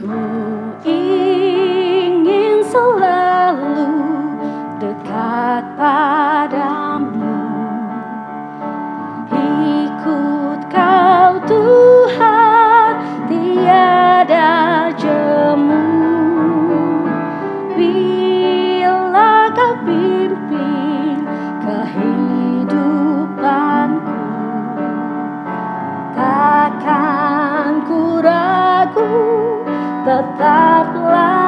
Ku ingin selalu dekat padamu. Ikut kau Tuhan tiada jemu. Bila kau pimpin kehidupanku Takkan ku ragu tetaplah